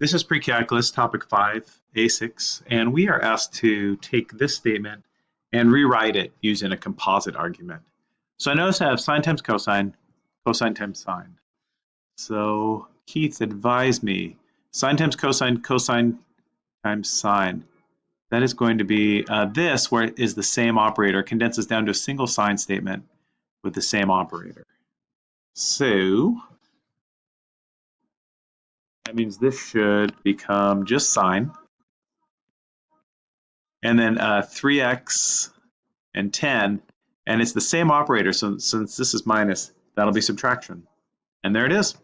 This is pre-calculus, topic 5, A6, and we are asked to take this statement and rewrite it using a composite argument. So I notice I have sine times cosine, cosine times sine. So Keith advised me, sine times cosine, cosine times sine. That is going to be uh, this, where it is the same operator, condenses down to a single sine statement with the same operator. So that means this should become just sine. And then uh, 3x and 10, and it's the same operator, so since this is minus, that'll be subtraction. And there it is.